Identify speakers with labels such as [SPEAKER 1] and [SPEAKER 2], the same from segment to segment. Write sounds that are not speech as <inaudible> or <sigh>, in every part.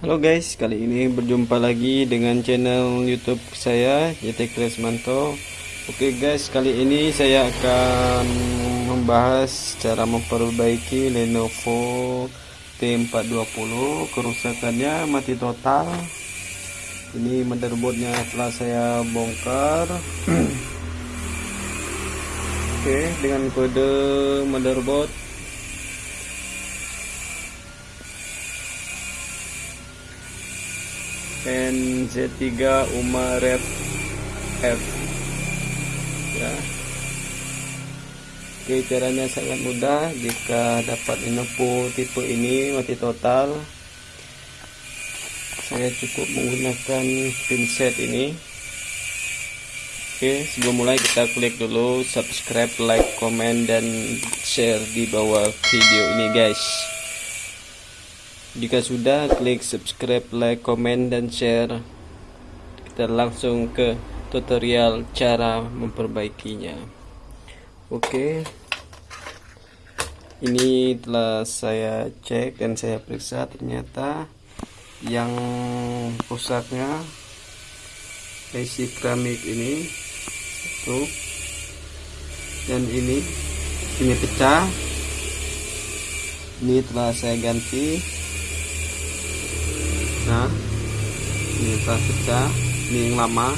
[SPEAKER 1] Halo guys, kali ini berjumpa lagi dengan channel YouTube saya YT Kresmanto. Oke guys, kali ini saya akan membahas cara memperbaiki Lenovo T420 kerusakannya mati total. Ini motherboardnya telah saya bongkar. <clears throat> Oke, dengan kode motherboard NZ3 Uma Red F. Ya. Oke caranya sangat mudah. Jika dapat info tipe ini mati total saya cukup menggunakan pinset ini. Oke sebelum mulai kita klik dulu subscribe like comment dan share di bawah video ini guys jika sudah, klik subscribe, like, komen, dan share. Kita langsung ke tutorial cara memperbaikinya. Oke. Ini telah saya cek dan saya periksa ternyata yang rusaknya besi keramik ini satu dan ini ini pecah ini telah saya ganti nah ini telah pecah ini yang lama.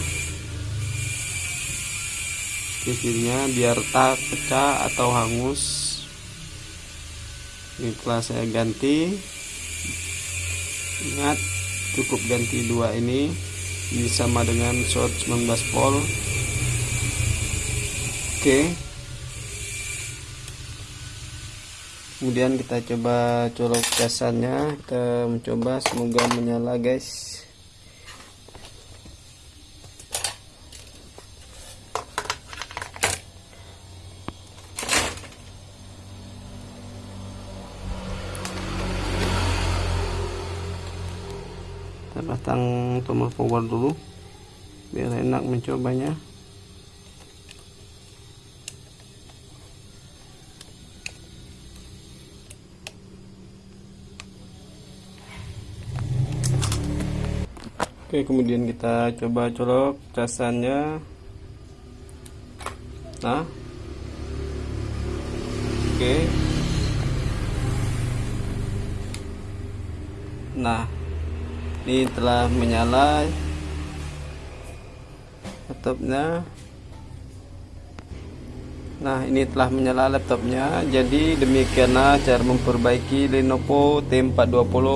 [SPEAKER 1] Sisirnya biar tak pecah atau hangus. Ini telah saya ganti. Ingat cukup ganti dua ini. Ini sama dengan short 19 volt. Oke. okay. Kemudian kita coba colok casannya kita mencoba semoga menyala guys. Kita pasang tombol power dulu biar enak mencobanya Oke kemudian kita coba colok casannya. Nah. Oke. Nah ini telah menyala. Laptopnya Nah ini telah menyala laptopnya. Jadi demikianlah cara memperbaiki Lenovo T420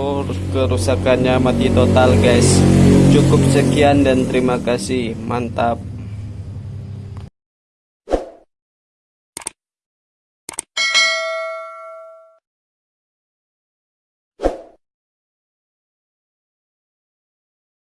[SPEAKER 1] Kerusakannya mati total guys. Cukup sekian dan terima kasih. Mantap